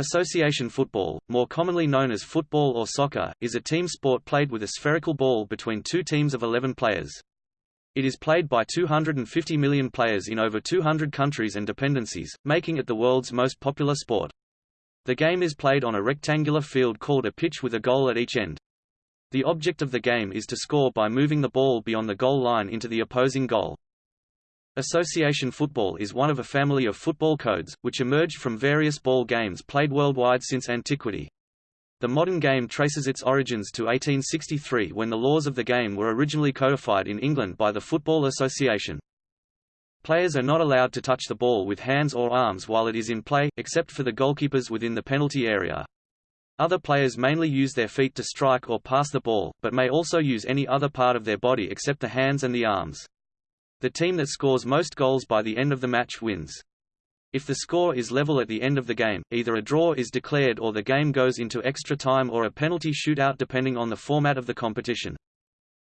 Association football, more commonly known as football or soccer, is a team sport played with a spherical ball between two teams of 11 players. It is played by 250 million players in over 200 countries and dependencies, making it the world's most popular sport. The game is played on a rectangular field called a pitch with a goal at each end. The object of the game is to score by moving the ball beyond the goal line into the opposing goal. Association football is one of a family of football codes, which emerged from various ball games played worldwide since antiquity. The modern game traces its origins to 1863 when the laws of the game were originally codified in England by the Football Association. Players are not allowed to touch the ball with hands or arms while it is in play, except for the goalkeepers within the penalty area. Other players mainly use their feet to strike or pass the ball, but may also use any other part of their body except the hands and the arms. The team that scores most goals by the end of the match wins. If the score is level at the end of the game, either a draw is declared or the game goes into extra time or a penalty shootout depending on the format of the competition.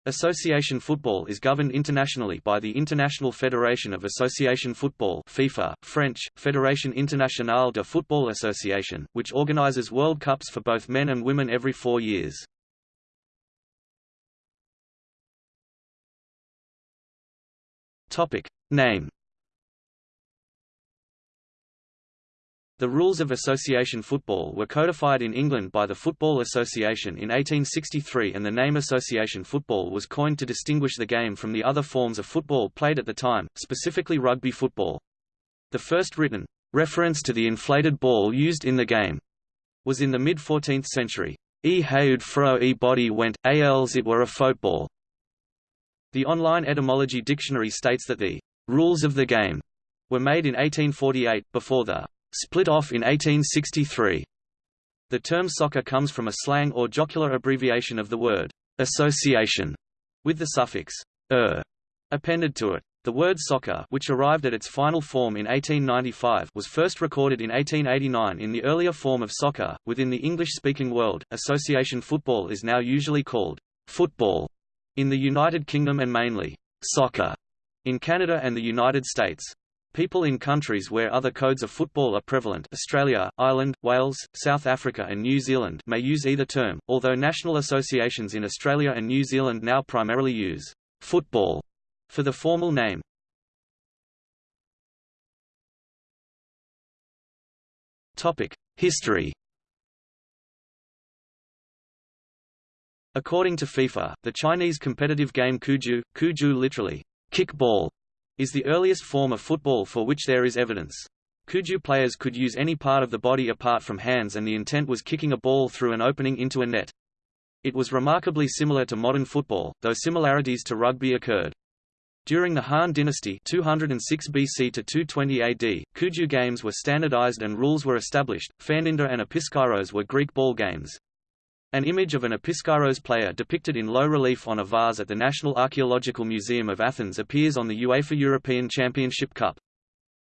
Association football is governed internationally by the International Federation of Association Football FIFA, French, Fédération Internationale de Football Association, which organizes World Cups for both men and women every four years. Topic. Name The rules of association football were codified in England by the Football Association in 1863 and the name association football was coined to distinguish the game from the other forms of football played at the time, specifically rugby football. The first written reference to the inflated ball used in the game was in the mid-14th century. E haud fro e body went, als it were a football. The online etymology dictionary states that the rules of the game were made in 1848, before the split off in 1863. The term soccer comes from a slang or jocular abbreviation of the word association, with the suffix er appended to it. The word soccer, which arrived at its final form in 1895, was first recorded in 1889 in the earlier form of soccer. Within the English-speaking world, association football is now usually called football in the United Kingdom and mainly soccer in Canada and the United States. People in countries where other codes of football are prevalent Australia, Ireland, Wales, South Africa and New Zealand may use either term, although national associations in Australia and New Zealand now primarily use «football» for the formal name. History According to FIFA, the Chinese competitive game cuju, cuju literally, kickball, is the earliest form of football for which there is evidence. Cuju players could use any part of the body apart from hands and the intent was kicking a ball through an opening into a net. It was remarkably similar to modern football, though similarities to rugby occurred. During the Han Dynasty 206 BC to 220 AD, Cuju games were standardized and rules were established. Phaninda and Episkairos were Greek ball games. An image of an Episkairos player depicted in low relief on a vase at the National Archaeological Museum of Athens appears on the UEFA European Championship Cup.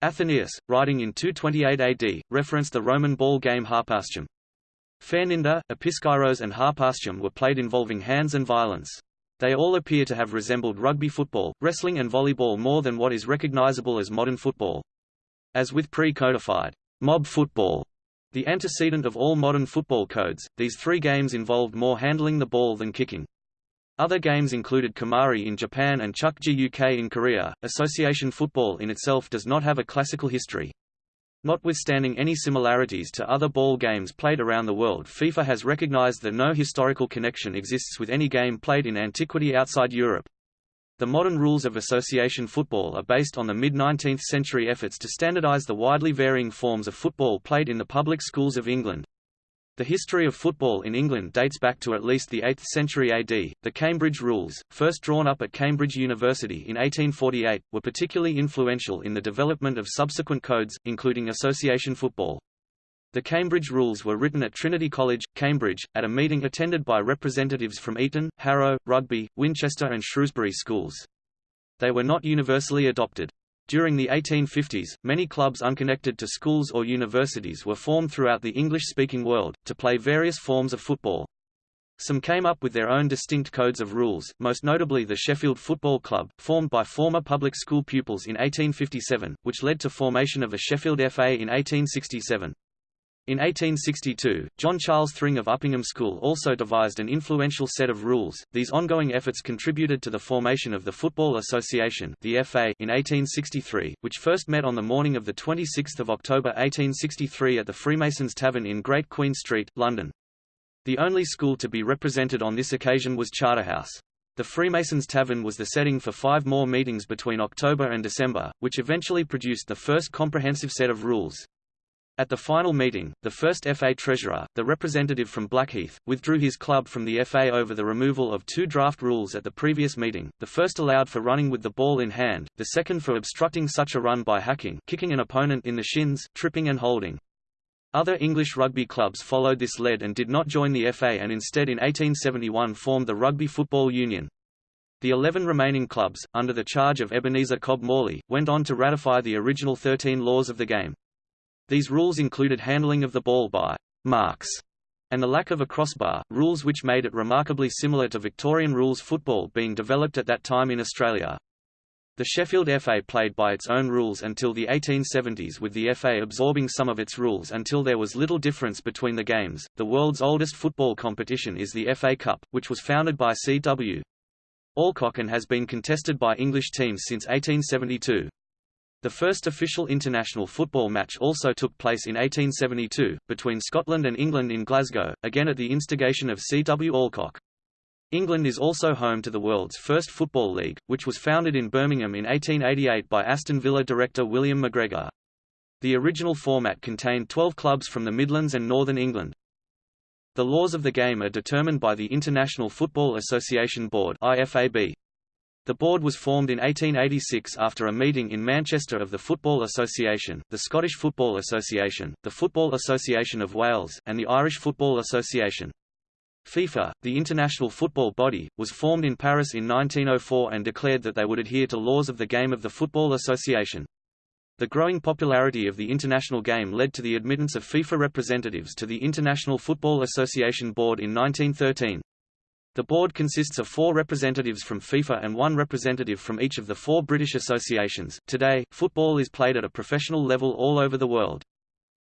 Athenaeus, writing in 228 AD, referenced the Roman ball game Harpastum. Phaninda, Episkairos and Harpastum were played involving hands and violence. They all appear to have resembled rugby football, wrestling and volleyball more than what is recognizable as modern football. As with pre-codified mob football, the antecedent of all modern football codes, these three games involved more handling the ball than kicking. Other games included Kemari in Japan and Chukji UK in Korea. Association football in itself does not have a classical history. Notwithstanding any similarities to other ball games played around the world FIFA has recognized that no historical connection exists with any game played in antiquity outside Europe. The modern rules of association football are based on the mid-19th century efforts to standardize the widely varying forms of football played in the public schools of England. The history of football in England dates back to at least the 8th century AD. The Cambridge Rules, first drawn up at Cambridge University in 1848, were particularly influential in the development of subsequent codes, including association football. The Cambridge Rules were written at Trinity College, Cambridge, at a meeting attended by representatives from Eton, Harrow, Rugby, Winchester and Shrewsbury schools. They were not universally adopted. During the 1850s, many clubs unconnected to schools or universities were formed throughout the English-speaking world, to play various forms of football. Some came up with their own distinct codes of rules, most notably the Sheffield Football Club, formed by former public school pupils in 1857, which led to formation of a Sheffield FA in 1867. In 1862, John Charles Thring of Uppingham School also devised an influential set of rules. These ongoing efforts contributed to the formation of the Football Association the FA in 1863, which first met on the morning of the 26th of October 1863 at the Freemasons Tavern in Great Queen Street, London. The only school to be represented on this occasion was Charterhouse. The Freemasons Tavern was the setting for five more meetings between October and December, which eventually produced the first comprehensive set of rules. At the final meeting, the first FA treasurer, the representative from Blackheath, withdrew his club from the FA over the removal of two draft rules at the previous meeting, the first allowed for running with the ball in hand, the second for obstructing such a run by hacking kicking an opponent in the shins, tripping and holding. Other English rugby clubs followed this lead and did not join the FA and instead in 1871 formed the Rugby Football Union. The 11 remaining clubs, under the charge of Ebenezer Cobb Morley, went on to ratify the original 13 laws of the game. These rules included handling of the ball by marks and the lack of a crossbar, rules which made it remarkably similar to Victorian rules football being developed at that time in Australia. The Sheffield FA played by its own rules until the 1870s with the FA absorbing some of its rules until there was little difference between the games. The world's oldest football competition is the FA Cup, which was founded by C.W. Alcock and has been contested by English teams since 1872. The first official international football match also took place in 1872, between Scotland and England in Glasgow, again at the instigation of C. W. Alcock. England is also home to the world's first football league, which was founded in Birmingham in 1888 by Aston Villa director William McGregor. The original format contained 12 clubs from the Midlands and Northern England. The laws of the game are determined by the International Football Association Board IFAB. The board was formed in 1886 after a meeting in Manchester of the Football Association, the Scottish Football Association, the Football Association of Wales, and the Irish Football Association. FIFA, the international football body, was formed in Paris in 1904 and declared that they would adhere to laws of the game of the Football Association. The growing popularity of the international game led to the admittance of FIFA representatives to the International Football Association Board in 1913. The board consists of four representatives from FIFA and one representative from each of the four British associations. Today, football is played at a professional level all over the world.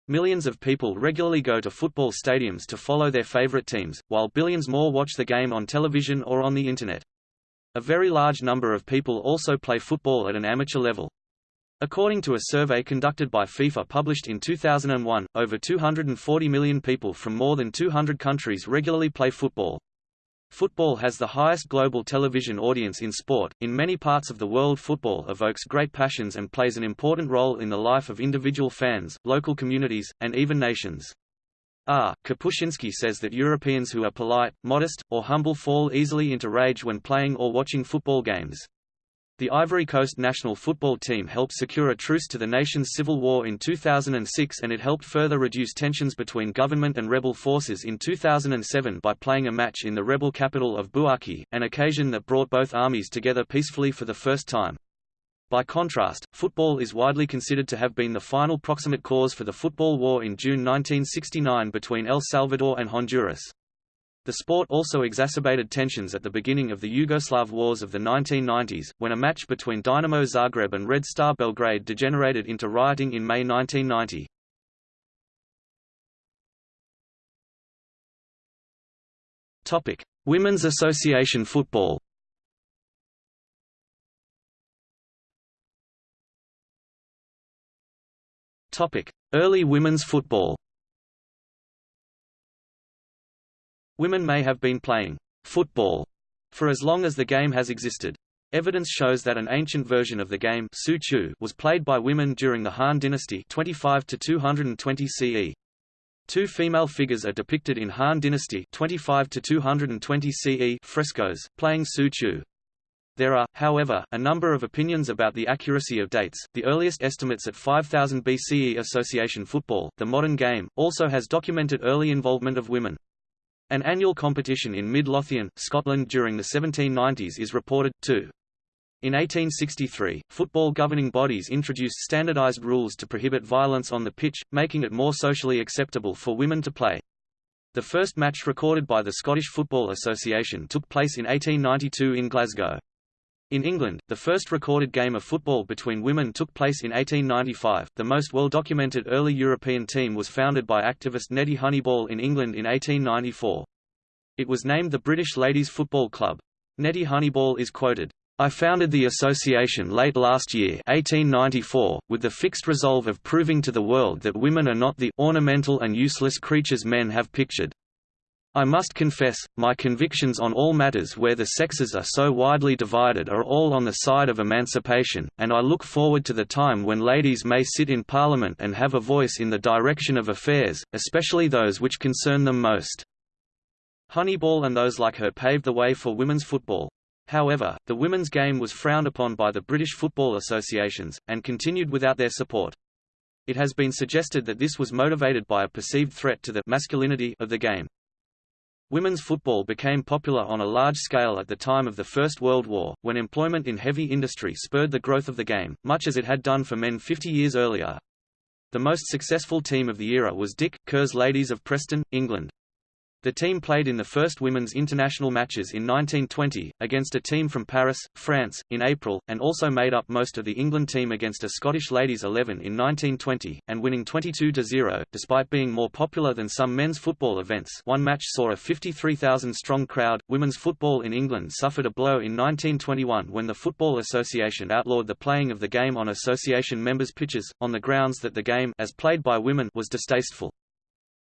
Millions of people regularly go to football stadiums to follow their favorite teams, while billions more watch the game on television or on the Internet. A very large number of people also play football at an amateur level. According to a survey conducted by FIFA published in 2001, over 240 million people from more than 200 countries regularly play football. Football has the highest global television audience in sport. In many parts of the world, football evokes great passions and plays an important role in the life of individual fans, local communities, and even nations. R. Kapuscinski says that Europeans who are polite, modest, or humble fall easily into rage when playing or watching football games. The Ivory Coast national football team helped secure a truce to the nation's civil war in 2006 and it helped further reduce tensions between government and rebel forces in 2007 by playing a match in the rebel capital of Bouake, an occasion that brought both armies together peacefully for the first time. By contrast, football is widely considered to have been the final proximate cause for the football war in June 1969 between El Salvador and Honduras. The sport also exacerbated tensions at the beginning of the Yugoslav wars of the 1990s, when a match between Dynamo Zagreb and Red Star Belgrade degenerated into rioting in May 1990. Topic: Women's Association football. Topic: Early women's football. Women may have been playing football for as long as the game has existed. Evidence shows that an ancient version of the game was played by women during the Han dynasty 25 to 220 CE. Two female figures are depicted in Han dynasty 25 to 220 CE frescoes, playing Su Chu. There are, however, a number of opinions about the accuracy of dates. The earliest estimates at 5000 BCE association football, the modern game, also has documented early involvement of women. An annual competition in Mid-Lothian, Scotland during the 1790s is reported, too. In 1863, football governing bodies introduced standardized rules to prohibit violence on the pitch, making it more socially acceptable for women to play. The first match recorded by the Scottish Football Association took place in 1892 in Glasgow. In England, the first recorded game of football between women took place in 1895. The most well-documented early European team was founded by activist Nettie Honeyball in England in 1894. It was named the British Ladies Football Club. Nettie Honeyball is quoted, I founded the association late last year 1894, with the fixed resolve of proving to the world that women are not the ornamental and useless creatures men have pictured. I must confess, my convictions on all matters where the sexes are so widely divided are all on the side of emancipation, and I look forward to the time when ladies may sit in Parliament and have a voice in the direction of affairs, especially those which concern them most. Honeyball and those like her paved the way for women's football. However, the women's game was frowned upon by the British football associations, and continued without their support. It has been suggested that this was motivated by a perceived threat to the masculinity of the game. Women's football became popular on a large scale at the time of the First World War, when employment in heavy industry spurred the growth of the game, much as it had done for men 50 years earlier. The most successful team of the era was Dick Kerr's Ladies of Preston, England. The team played in the first women's international matches in 1920, against a team from Paris, France, in April, and also made up most of the England team against a Scottish ladies 11 in 1920, and winning 22-0, despite being more popular than some men's football events one match saw a 53,000-strong crowd. Women's football in England suffered a blow in 1921 when the Football Association outlawed the playing of the game on association members' pitches, on the grounds that the game as played by women was distasteful.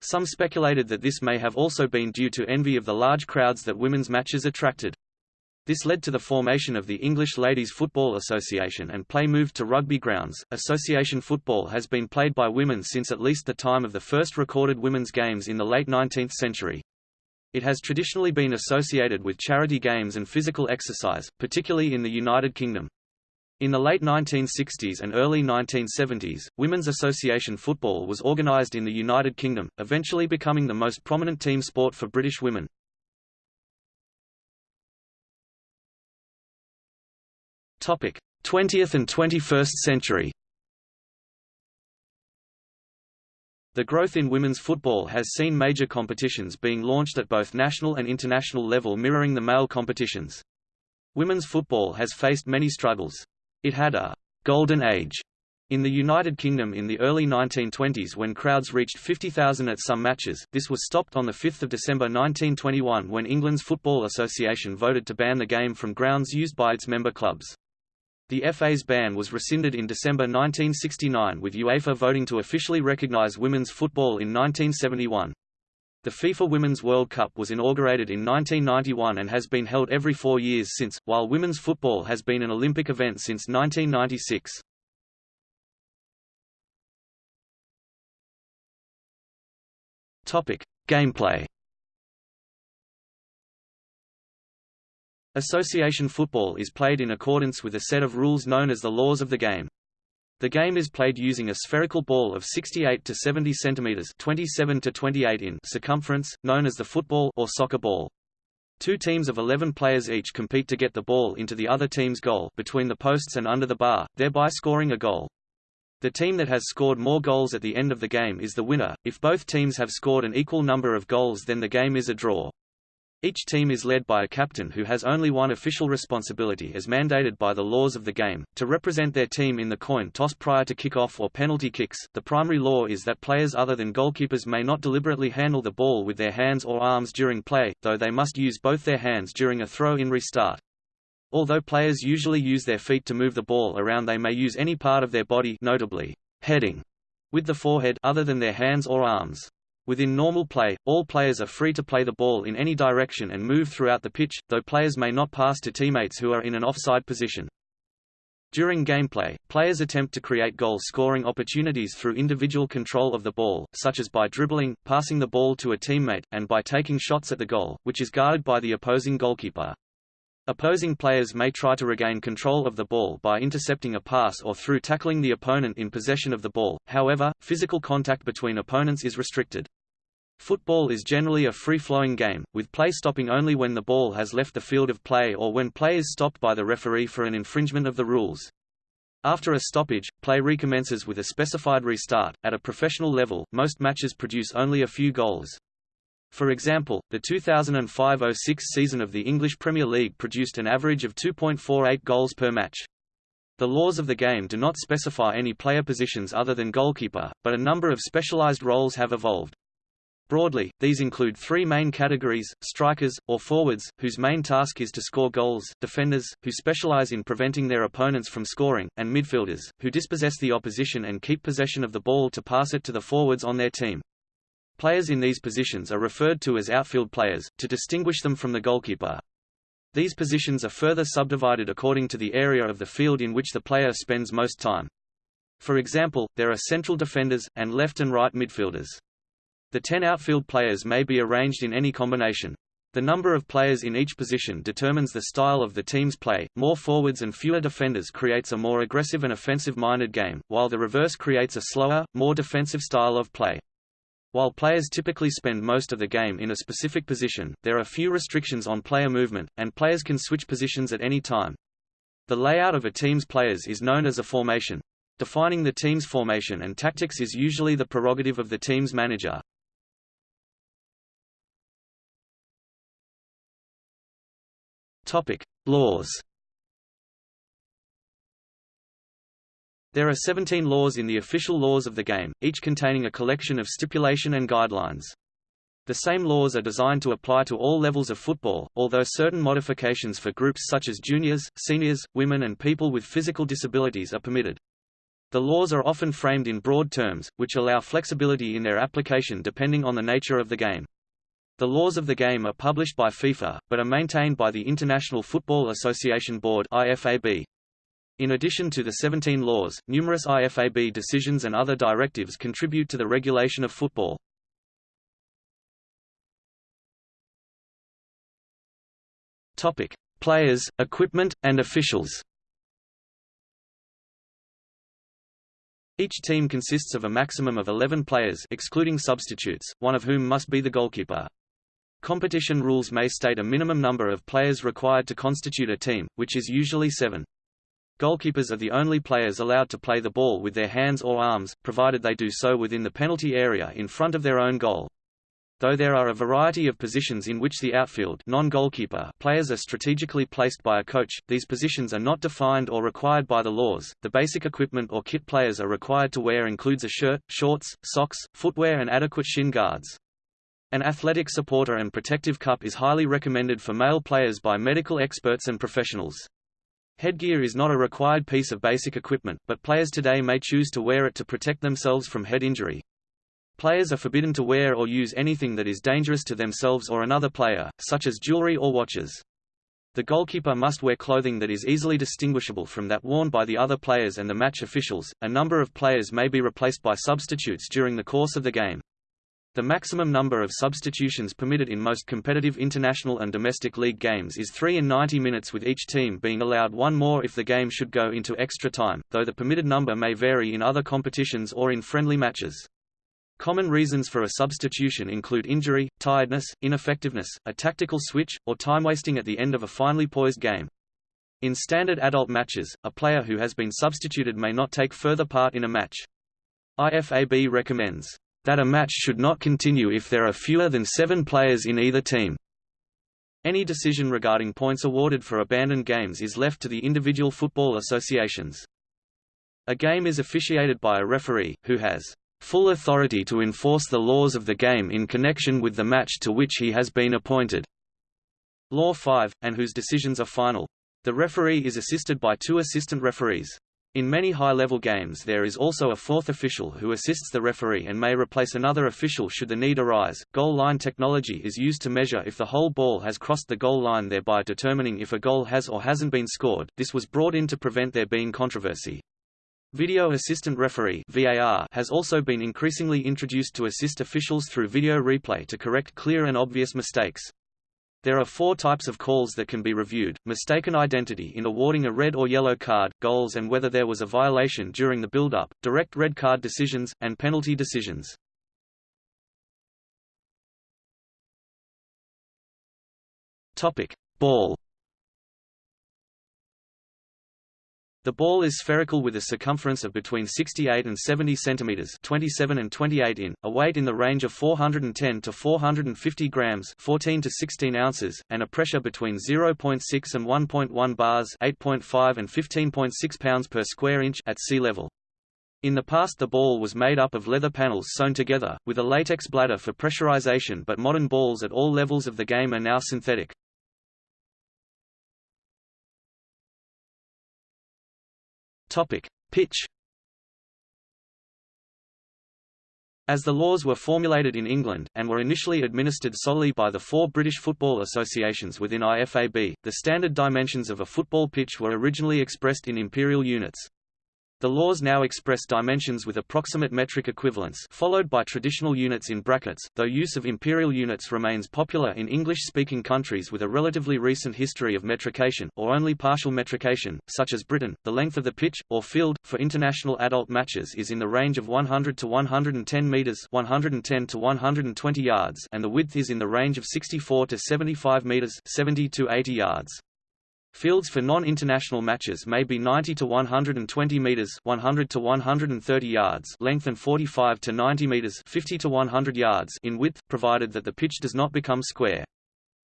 Some speculated that this may have also been due to envy of the large crowds that women's matches attracted. This led to the formation of the English Ladies Football Association and play moved to rugby grounds. Association football has been played by women since at least the time of the first recorded women's games in the late 19th century. It has traditionally been associated with charity games and physical exercise, particularly in the United Kingdom. In the late 1960s and early 1970s, women's association football was organised in the United Kingdom, eventually becoming the most prominent team sport for British women. Topic: 20th and 21st century. The growth in women's football has seen major competitions being launched at both national and international level mirroring the male competitions. Women's football has faced many struggles. It had a «golden age» in the United Kingdom in the early 1920s when crowds reached 50,000 at some matches, this was stopped on 5 December 1921 when England's Football Association voted to ban the game from grounds used by its member clubs. The FA's ban was rescinded in December 1969 with UEFA voting to officially recognise women's football in 1971. The FIFA Women's World Cup was inaugurated in 1991 and has been held every four years since, while women's football has been an Olympic event since 1996. Topic: Gameplay. Association football is played in accordance with a set of rules known as the laws of the game. The game is played using a spherical ball of 68 to 70 centimeters (27 to 28 in) circumference, known as the football or soccer ball. Two teams of 11 players each compete to get the ball into the other team's goal between the posts and under the bar, thereby scoring a goal. The team that has scored more goals at the end of the game is the winner. If both teams have scored an equal number of goals then the game is a draw. Each team is led by a captain who has only one official responsibility as mandated by the laws of the game, to represent their team in the coin toss prior to kick-off or penalty kicks. The primary law is that players other than goalkeepers may not deliberately handle the ball with their hands or arms during play, though they must use both their hands during a throw-in restart. Although players usually use their feet to move the ball around they may use any part of their body notably, heading, with the forehead other than their hands or arms. Within normal play, all players are free to play the ball in any direction and move throughout the pitch, though players may not pass to teammates who are in an offside position. During gameplay, players attempt to create goal-scoring opportunities through individual control of the ball, such as by dribbling, passing the ball to a teammate, and by taking shots at the goal, which is guarded by the opposing goalkeeper. Opposing players may try to regain control of the ball by intercepting a pass or through tackling the opponent in possession of the ball, however, physical contact between opponents is restricted. Football is generally a free-flowing game, with play stopping only when the ball has left the field of play or when play is stopped by the referee for an infringement of the rules. After a stoppage, play recommences with a specified restart. At a professional level, most matches produce only a few goals. For example, the 2005–06 season of the English Premier League produced an average of 2.48 goals per match. The laws of the game do not specify any player positions other than goalkeeper, but a number of specialized roles have evolved. Broadly, these include three main categories, strikers, or forwards, whose main task is to score goals, defenders, who specialize in preventing their opponents from scoring, and midfielders, who dispossess the opposition and keep possession of the ball to pass it to the forwards on their team. Players in these positions are referred to as outfield players, to distinguish them from the goalkeeper. These positions are further subdivided according to the area of the field in which the player spends most time. For example, there are central defenders, and left and right midfielders. The ten outfield players may be arranged in any combination. The number of players in each position determines the style of the team's play. More forwards and fewer defenders creates a more aggressive and offensive-minded game, while the reverse creates a slower, more defensive style of play. While players typically spend most of the game in a specific position, there are few restrictions on player movement, and players can switch positions at any time. The layout of a team's players is known as a formation. Defining the team's formation and tactics is usually the prerogative of the team's manager. Topic: Laws There are 17 laws in the official laws of the game, each containing a collection of stipulation and guidelines. The same laws are designed to apply to all levels of football, although certain modifications for groups such as juniors, seniors, women and people with physical disabilities are permitted. The laws are often framed in broad terms, which allow flexibility in their application depending on the nature of the game. The laws of the game are published by FIFA, but are maintained by the International Football Association Board IFAB. In addition to the 17 laws, numerous IFAB decisions and other directives contribute to the regulation of football. Topic: Players, equipment, and officials. Each team consists of a maximum of 11 players excluding substitutes, one of whom must be the goalkeeper. Competition rules may state a minimum number of players required to constitute a team, which is usually seven. Goalkeepers are the only players allowed to play the ball with their hands or arms, provided they do so within the penalty area in front of their own goal. Though there are a variety of positions in which the outfield non-goalkeeper players are strategically placed by a coach, these positions are not defined or required by the laws. The basic equipment or kit players are required to wear includes a shirt, shorts, socks, footwear and adequate shin guards. An athletic supporter and protective cup is highly recommended for male players by medical experts and professionals. Headgear is not a required piece of basic equipment, but players today may choose to wear it to protect themselves from head injury. Players are forbidden to wear or use anything that is dangerous to themselves or another player, such as jewelry or watches. The goalkeeper must wear clothing that is easily distinguishable from that worn by the other players and the match officials. A number of players may be replaced by substitutes during the course of the game. The maximum number of substitutions permitted in most competitive international and domestic league games is 3 in 90 minutes with each team being allowed one more if the game should go into extra time, though the permitted number may vary in other competitions or in friendly matches. Common reasons for a substitution include injury, tiredness, ineffectiveness, a tactical switch, or time wasting at the end of a finely poised game. In standard adult matches, a player who has been substituted may not take further part in a match. IFAB recommends that a match should not continue if there are fewer than seven players in either team. Any decision regarding points awarded for abandoned games is left to the individual football associations. A game is officiated by a referee, who has full authority to enforce the laws of the game in connection with the match to which he has been appointed. Law 5, and whose decisions are final. The referee is assisted by two assistant referees. In many high-level games there is also a fourth official who assists the referee and may replace another official should the need arise. Goal line technology is used to measure if the whole ball has crossed the goal line thereby determining if a goal has or hasn't been scored. This was brought in to prevent there being controversy. Video Assistant Referee VAR has also been increasingly introduced to assist officials through video replay to correct clear and obvious mistakes. There are four types of calls that can be reviewed, mistaken identity in awarding a red or yellow card, goals and whether there was a violation during the build-up, direct red card decisions, and penalty decisions. Topic. Ball The ball is spherical with a circumference of between 68 and 70 centimeters, 27 and 28 in, a weight in the range of 410 to 450 grams, 14 to 16 ounces, and a pressure between 0.6 and 1.1 bars, 8.5 and 15.6 pounds per square inch at sea level. In the past the ball was made up of leather panels sewn together, with a latex bladder for pressurization but modern balls at all levels of the game are now synthetic. Topic: Pitch. As the laws were formulated in England, and were initially administered solely by the four British football associations within IFAB, the standard dimensions of a football pitch were originally expressed in imperial units. The laws now express dimensions with approximate metric equivalents followed by traditional units in brackets, though use of imperial units remains popular in English-speaking countries with a relatively recent history of metrication, or only partial metrication, such as Britain. The length of the pitch, or field, for international adult matches is in the range of 100 to 110 metres 110 to 120 yards and the width is in the range of 64 to 75 metres 70 to 80 yards. Fields for non-international matches may be 90 to 120 meters, 100 to 130 yards, length and 45 to 90 meters, 50 to 100 yards in width, provided that the pitch does not become square.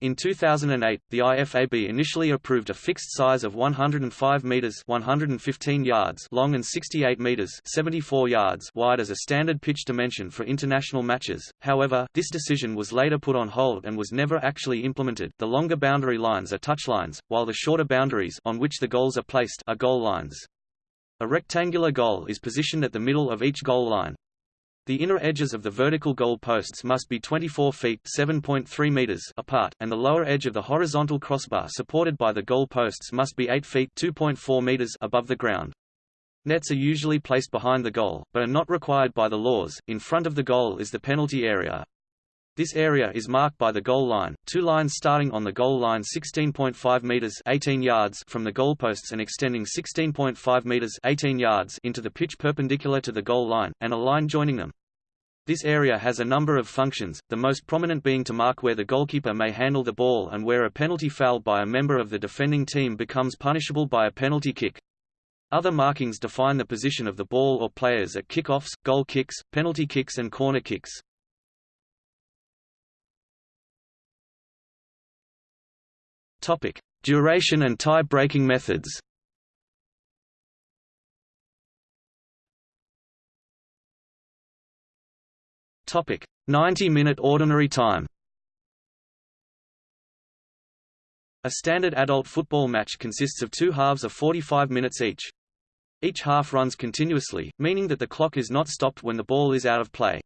In 2008, the IFAB initially approved a fixed size of 105 meters (115 yards) long and 68 meters (74 yards) wide as a standard pitch dimension for international matches. However, this decision was later put on hold and was never actually implemented. The longer boundary lines are touchlines, while the shorter boundaries on which the goals are placed are goal lines. A rectangular goal is positioned at the middle of each goal line, the inner edges of the vertical goal posts must be 24 feet (7.3 meters) apart, and the lower edge of the horizontal crossbar supported by the goal posts must be 8 feet (2.4 meters) above the ground. Nets are usually placed behind the goal, but are not required by the laws. In front of the goal is the penalty area. This area is marked by the goal line, two lines starting on the goal line 16.5 meters 18 yards from the goalposts and extending 16.5 meters 18 yards into the pitch perpendicular to the goal line, and a line joining them. This area has a number of functions, the most prominent being to mark where the goalkeeper may handle the ball and where a penalty foul by a member of the defending team becomes punishable by a penalty kick. Other markings define the position of the ball or players at kickoffs, goal kicks, penalty kicks and corner kicks. Topic: Duration and tie-breaking methods. Topic: 90-minute ordinary time. A standard adult football match consists of two halves of 45 minutes each. Each half runs continuously, meaning that the clock is not stopped when the ball is out of play.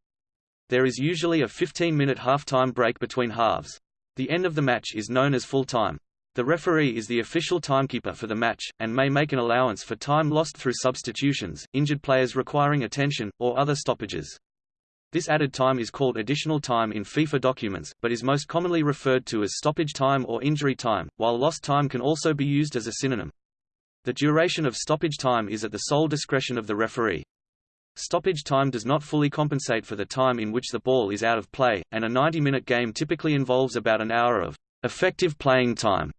There is usually a 15-minute half-time break between halves. The end of the match is known as full time. The referee is the official timekeeper for the match, and may make an allowance for time lost through substitutions, injured players requiring attention, or other stoppages. This added time is called additional time in FIFA documents, but is most commonly referred to as stoppage time or injury time, while lost time can also be used as a synonym. The duration of stoppage time is at the sole discretion of the referee. Stoppage time does not fully compensate for the time in which the ball is out of play, and a 90-minute game typically involves about an hour of effective playing time.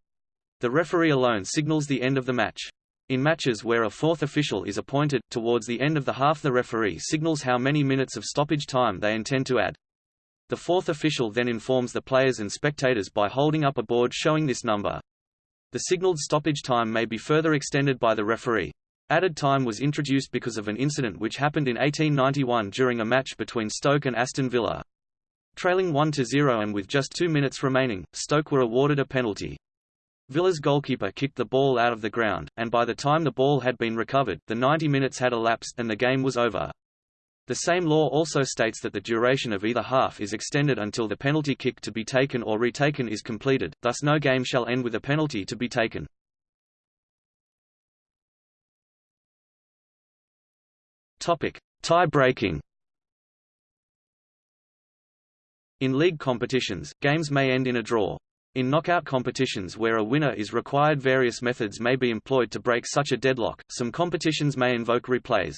The referee alone signals the end of the match. In matches where a fourth official is appointed, towards the end of the half the referee signals how many minutes of stoppage time they intend to add. The fourth official then informs the players and spectators by holding up a board showing this number. The signaled stoppage time may be further extended by the referee. Added time was introduced because of an incident which happened in 1891 during a match between Stoke and Aston Villa. Trailing 1-0 and with just two minutes remaining, Stoke were awarded a penalty. Villa's goalkeeper kicked the ball out of the ground, and by the time the ball had been recovered, the 90 minutes had elapsed and the game was over. The same law also states that the duration of either half is extended until the penalty kick to be taken or retaken is completed, thus no game shall end with a penalty to be taken. Topic: Tie-breaking. In league competitions, games may end in a draw. In knockout competitions where a winner is required various methods may be employed to break such a deadlock, some competitions may invoke replays.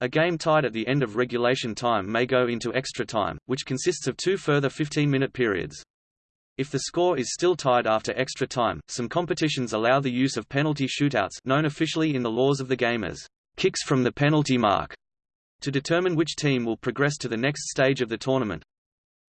A game tied at the end of regulation time may go into extra time, which consists of two further 15-minute periods. If the score is still tied after extra time, some competitions allow the use of penalty shootouts known officially in the laws of the game as kicks from the penalty mark to determine which team will progress to the next stage of the tournament.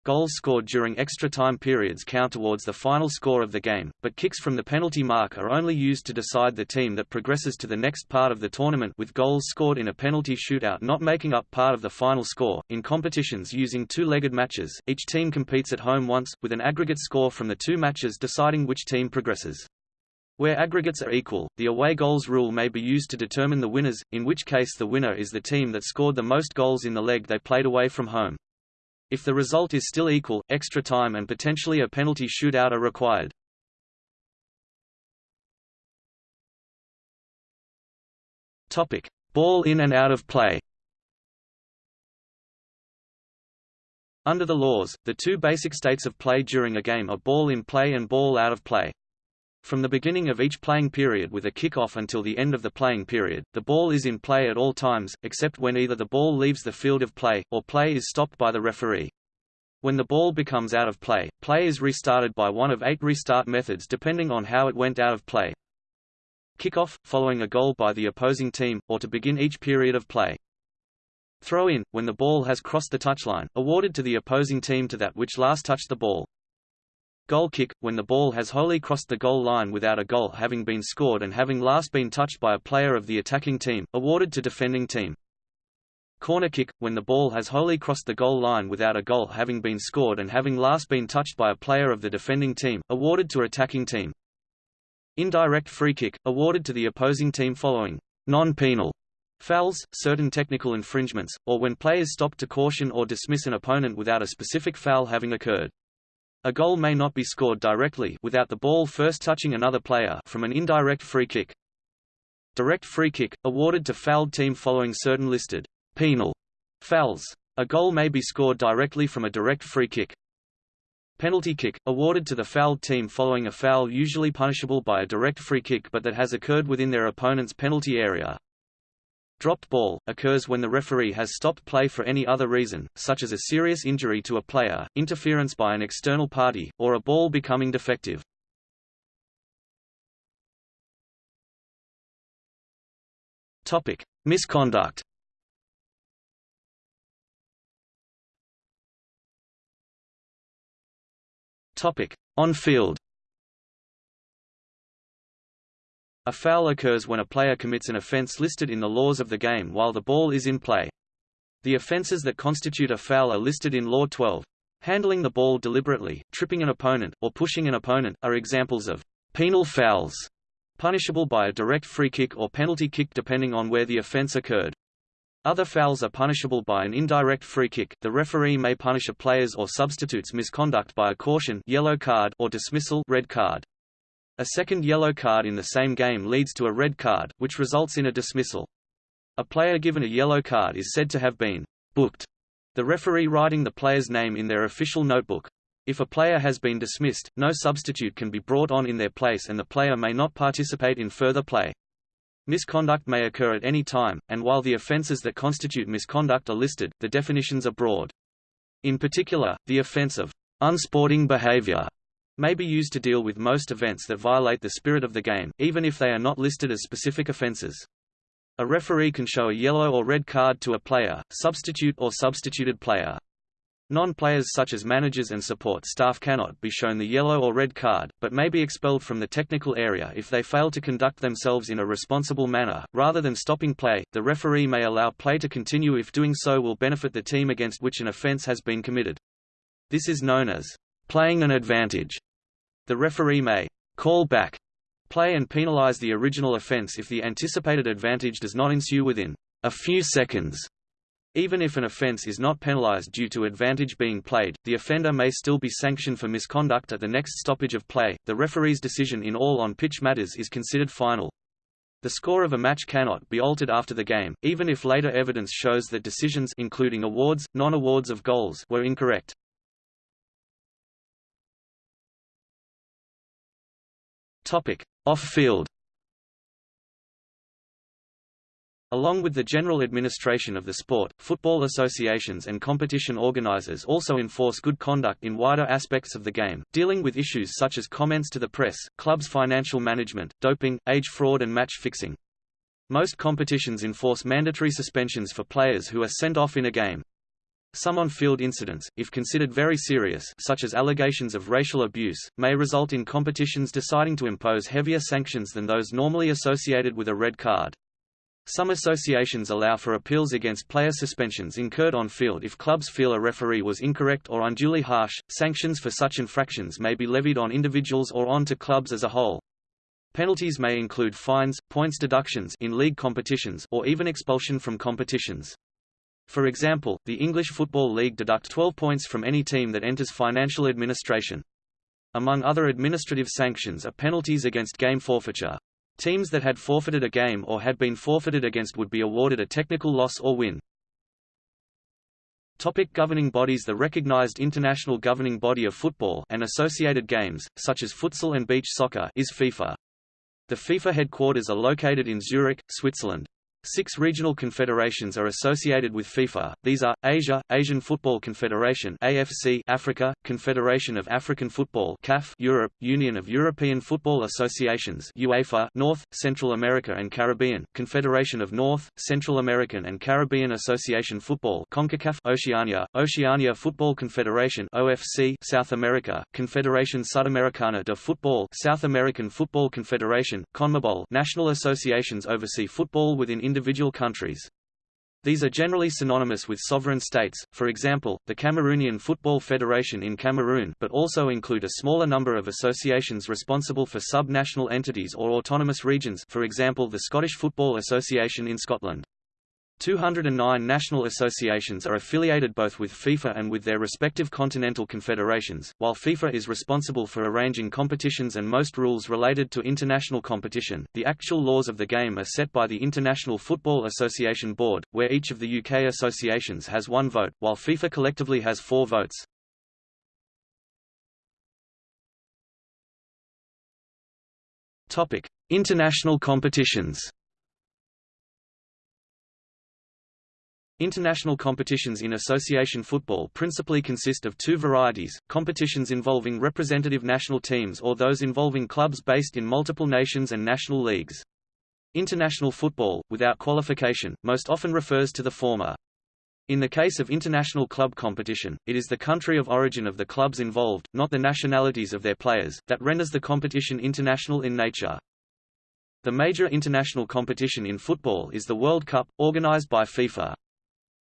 Goals scored during extra time periods count towards the final score of the game, but kicks from the penalty mark are only used to decide the team that progresses to the next part of the tournament with goals scored in a penalty shootout not making up part of the final score. In competitions using two-legged matches, each team competes at home once, with an aggregate score from the two matches deciding which team progresses. Where aggregates are equal, the away goals rule may be used to determine the winners, in which case the winner is the team that scored the most goals in the leg they played away from home. If the result is still equal, extra time and potentially a penalty shootout are required. Topic: Ball in and out of play. Under the laws, the two basic states of play during a game are ball in play and ball out of play. From the beginning of each playing period with a kick-off until the end of the playing period, the ball is in play at all times, except when either the ball leaves the field of play, or play is stopped by the referee. When the ball becomes out of play, play is restarted by one of eight restart methods depending on how it went out of play. Kickoff, following a goal by the opposing team, or to begin each period of play. Throw in, when the ball has crossed the touchline, awarded to the opposing team to that which last touched the ball. Goal kick, when the ball has wholly crossed the goal line without a goal having been scored and having last been touched by a player of the attacking team, awarded to defending team. Corner kick, when the ball has wholly crossed the goal line without a goal having been scored and having last been touched by a player of the defending team, awarded to attacking team. Indirect free kick, awarded to the opposing team following non-penal fouls, certain technical infringements, or when players stop to caution or dismiss an opponent without a specific foul having occurred. A goal may not be scored directly without the ball first touching another player from an indirect free kick. Direct free kick, awarded to fouled team following certain listed penal fouls. A goal may be scored directly from a direct free kick. Penalty kick, awarded to the fouled team following a foul usually punishable by a direct free kick but that has occurred within their opponent's penalty area. Dropped ball, occurs when the referee has stopped play for any other reason, such as a serious injury to a player, interference by an external party, or a ball becoming defective. Topic: Misconduct. Topic: On-field. A foul occurs when a player commits an offense listed in the laws of the game while the ball is in play. The offenses that constitute a foul are listed in Law 12. Handling the ball deliberately, tripping an opponent, or pushing an opponent, are examples of penal fouls, punishable by a direct free kick or penalty kick depending on where the offense occurred. Other fouls are punishable by an indirect free kick. The referee may punish a player's or substitute's misconduct by a caution yellow card or dismissal red card. A second yellow card in the same game leads to a red card, which results in a dismissal. A player given a yellow card is said to have been booked, the referee writing the player's name in their official notebook. If a player has been dismissed, no substitute can be brought on in their place and the player may not participate in further play. Misconduct may occur at any time, and while the offences that constitute misconduct are listed, the definitions are broad. In particular, the offence of unsporting behaviour may be used to deal with most events that violate the spirit of the game, even if they are not listed as specific offences. A referee can show a yellow or red card to a player, substitute or substituted player. Non-players such as managers and support staff cannot be shown the yellow or red card, but may be expelled from the technical area if they fail to conduct themselves in a responsible manner. Rather than stopping play, the referee may allow play to continue if doing so will benefit the team against which an offense has been committed. This is known as playing an advantage. The referee may call back play and penalize the original offense if the anticipated advantage does not ensue within a few seconds. Even if an offense is not penalized due to advantage being played, the offender may still be sanctioned for misconduct at the next stoppage of play. The referee's decision in all on-pitch matters is considered final. The score of a match cannot be altered after the game, even if later evidence shows that decisions including awards, non-awards of goals were incorrect. Off-field. Along with the general administration of the sport, football associations and competition organizers also enforce good conduct in wider aspects of the game, dealing with issues such as comments to the press, clubs' financial management, doping, age fraud and match fixing. Most competitions enforce mandatory suspensions for players who are sent off in a game. Some on-field incidents, if considered very serious such as allegations of racial abuse, may result in competitions deciding to impose heavier sanctions than those normally associated with a red card. Some associations allow for appeals against player suspensions incurred on field if clubs feel a referee was incorrect or unduly harsh. Sanctions for such infractions may be levied on individuals or on to clubs as a whole. Penalties may include fines, points deductions in league competitions or even expulsion from competitions. For example, the English Football League deduct 12 points from any team that enters financial administration. Among other administrative sanctions are penalties against game forfeiture, Teams that had forfeited a game or had been forfeited against would be awarded a technical loss or win. Topic governing bodies The recognized international governing body of football and associated games, such as futsal and beach soccer is FIFA. The FIFA headquarters are located in Zurich, Switzerland. Six regional confederations are associated with FIFA. These are Asia, Asian Fútbol Confederation (AFC), Africa, Confederation of African Football (CAF), Europe, Union of European Football Associations (UEFA), North, Central America and Caribbean, Confederation of North, Central American and Caribbean Association Football (CONCACAF), Oceania, Oceania Football Confederation (OFC), South America, Confederación Sudamericana de Football, South American Football Confederation (CONMEBOL), national associations oversee football within individual countries. These are generally synonymous with sovereign states, for example, the Cameroonian Football Federation in Cameroon but also include a smaller number of associations responsible for sub-national entities or autonomous regions for example the Scottish Football Association in Scotland. 209 national associations are affiliated both with FIFA and with their respective continental confederations, while FIFA is responsible for arranging competitions and most rules related to international competition. The actual laws of the game are set by the International Football Association Board, where each of the UK associations has one vote, while FIFA collectively has four votes. Topic: International competitions. International competitions in association football principally consist of two varieties, competitions involving representative national teams or those involving clubs based in multiple nations and national leagues. International football, without qualification, most often refers to the former. In the case of international club competition, it is the country of origin of the clubs involved, not the nationalities of their players, that renders the competition international in nature. The major international competition in football is the World Cup, organized by FIFA.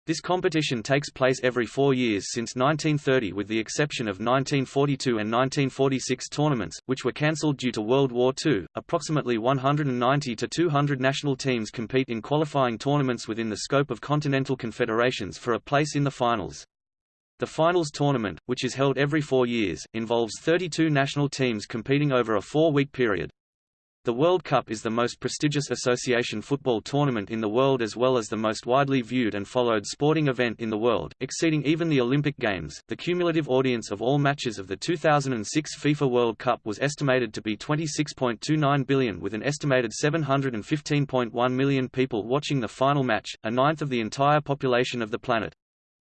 This competition takes place every four years since 1930 with the exception of 1942 and 1946 tournaments, which were cancelled due to World War II. Approximately 190 to 200 national teams compete in qualifying tournaments within the scope of continental confederations for a place in the finals. The finals tournament, which is held every four years, involves 32 national teams competing over a four-week period. The World Cup is the most prestigious association football tournament in the world as well as the most widely viewed and followed sporting event in the world, exceeding even the Olympic Games. The cumulative audience of all matches of the 2006 FIFA World Cup was estimated to be 26.29 billion with an estimated 715.1 million people watching the final match, a ninth of the entire population of the planet.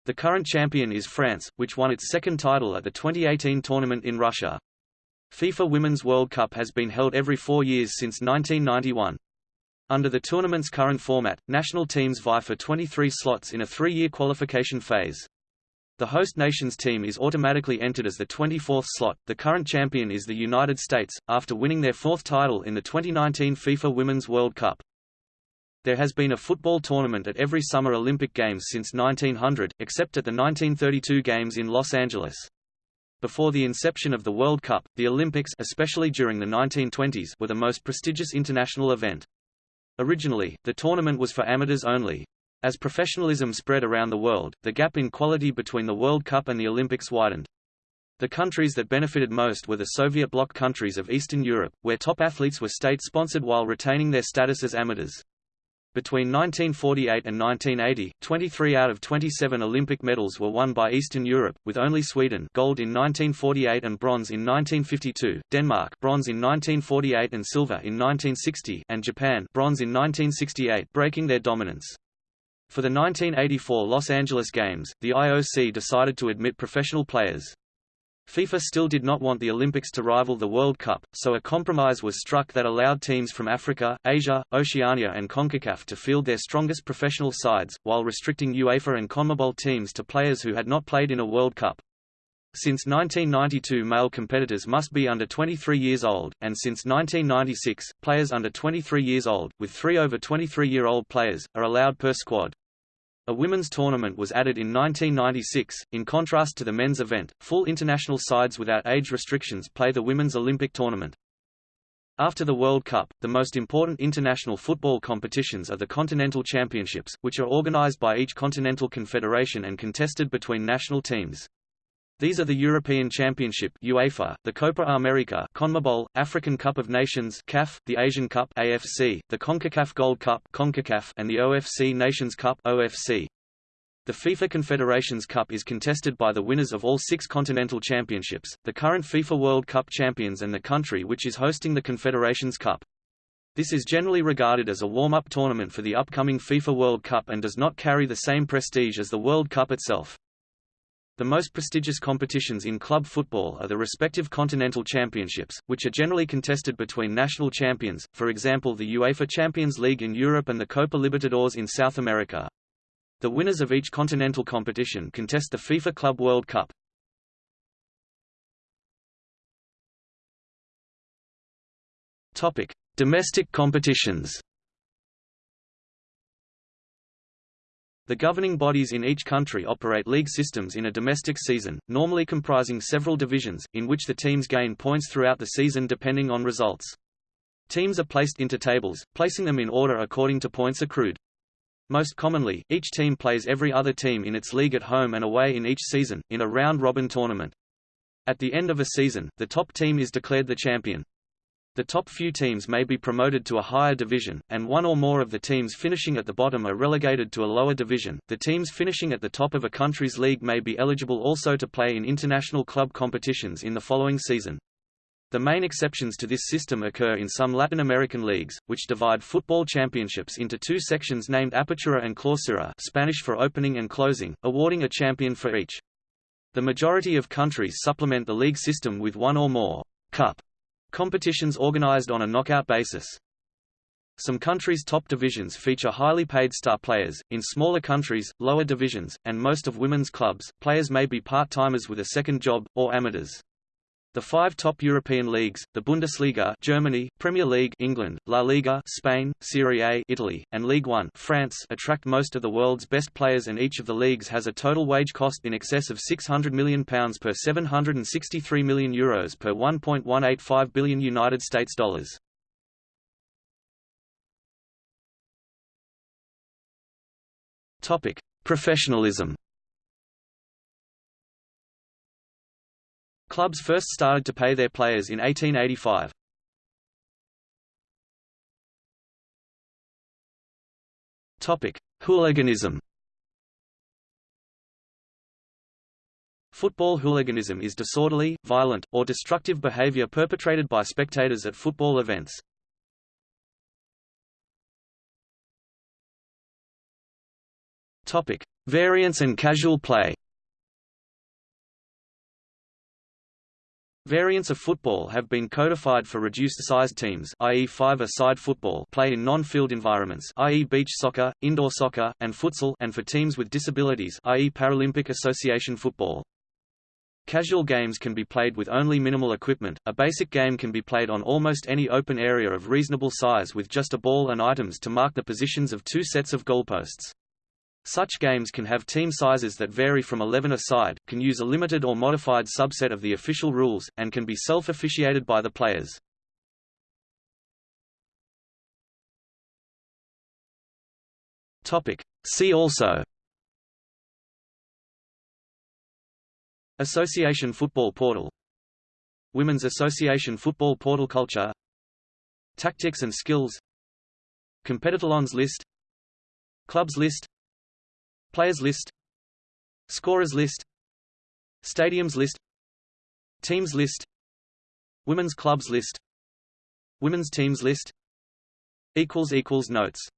The current champion is France, which won its second title at the 2018 tournament in Russia. FIFA Women's World Cup has been held every four years since 1991. Under the tournament's current format, national teams vie for 23 slots in a three-year qualification phase. The host nation's team is automatically entered as the 24th slot. The current champion is the United States, after winning their fourth title in the 2019 FIFA Women's World Cup. There has been a football tournament at every Summer Olympic Games since 1900, except at the 1932 Games in Los Angeles. Before the inception of the World Cup, the Olympics especially during the 1920s were the most prestigious international event. Originally, the tournament was for amateurs only. As professionalism spread around the world, the gap in quality between the World Cup and the Olympics widened. The countries that benefited most were the Soviet bloc countries of Eastern Europe, where top athletes were state-sponsored while retaining their status as amateurs. Between 1948 and 1980, 23 out of 27 Olympic medals were won by Eastern Europe, with only Sweden gold in 1948 and bronze in 1952, Denmark bronze in 1948 and silver in 1960, and Japan bronze in 1968 breaking their dominance. For the 1984 Los Angeles Games, the IOC decided to admit professional players. FIFA still did not want the Olympics to rival the World Cup, so a compromise was struck that allowed teams from Africa, Asia, Oceania and CONCACAF to field their strongest professional sides, while restricting UEFA and CONMEBOL teams to players who had not played in a World Cup. Since 1992 male competitors must be under 23 years old, and since 1996, players under 23 years old, with three over 23-year-old players, are allowed per squad. A women's tournament was added in 1996. In contrast to the men's event, full international sides without age restrictions play the Women's Olympic Tournament. After the World Cup, the most important international football competitions are the Continental Championships, which are organized by each continental confederation and contested between national teams. These are the European Championship UEFA, the Copa America CONMEBOL, African Cup of Nations CAF, the Asian Cup AFC, the CONCACAF Gold Cup CONCACAF, and the OFC Nations Cup OFC. The FIFA Confederations Cup is contested by the winners of all six continental championships, the current FIFA World Cup champions and the country which is hosting the Confederations Cup. This is generally regarded as a warm-up tournament for the upcoming FIFA World Cup and does not carry the same prestige as the World Cup itself. The most prestigious competitions in club football are the respective continental championships, which are generally contested between national champions, for example the UEFA Champions League in Europe and the Copa Libertadores in South America. The winners of each continental competition contest the FIFA Club World Cup. Topic: Domestic competitions. The governing bodies in each country operate league systems in a domestic season, normally comprising several divisions, in which the teams gain points throughout the season depending on results. Teams are placed into tables, placing them in order according to points accrued. Most commonly, each team plays every other team in its league at home and away in each season, in a round-robin tournament. At the end of a season, the top team is declared the champion. The top few teams may be promoted to a higher division, and one or more of the teams finishing at the bottom are relegated to a lower division. The teams finishing at the top of a country's league may be eligible also to play in international club competitions in the following season. The main exceptions to this system occur in some Latin American leagues, which divide football championships into two sections named Apertura and Clausura Spanish for opening and closing, awarding a champion for each. The majority of countries supplement the league system with one or more cup Competitions organized on a knockout basis. Some countries' top divisions feature highly paid star players. In smaller countries, lower divisions, and most of women's clubs, players may be part-timers with a second job, or amateurs. The five top European leagues, the Bundesliga Germany, Premier League England, La Liga Spain, Serie A Italy, and Ligue 1 France attract most of the world's best players and each of the leagues has a total wage cost in excess of £600 million per 763 million euros per 1.185 billion United States dollars. Topic: Professionalism Clubs first started to pay their players in 1885. Topic: Hooliganism. Football hooliganism is disorderly, violent, or destructive behavior perpetrated by spectators at football events. Topic: Variance and casual play. Variants of football have been codified for reduced-sized teams i.e. five-a-side football play in non-field environments i.e. beach soccer, indoor soccer, and futsal and for teams with disabilities i.e. Paralympic Association football. Casual games can be played with only minimal equipment. A basic game can be played on almost any open area of reasonable size with just a ball and items to mark the positions of two sets of goalposts. Such games can have team sizes that vary from 11 a side, can use a limited or modified subset of the official rules, and can be self-officiated by the players. See also. Association Football Portal. Women's Association Football Portal Culture. Tactics and Skills. Competitalons List. Clubs list Players list Scorers list Stadiums list Teams list Women's clubs list Women's teams list Notes